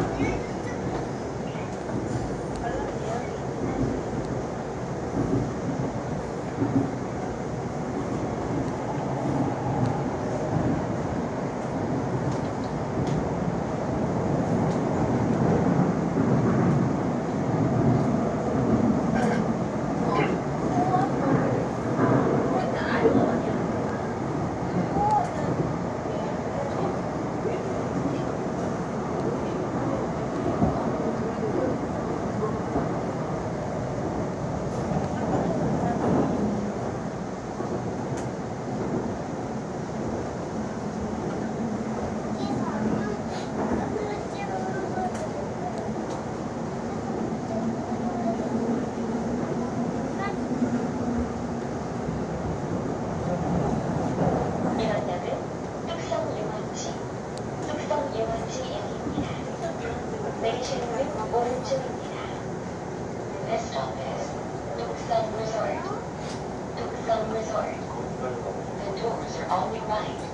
이번 Chippewa. Next stop is Duxon Resort. Duxon Resort. The doors are on the right.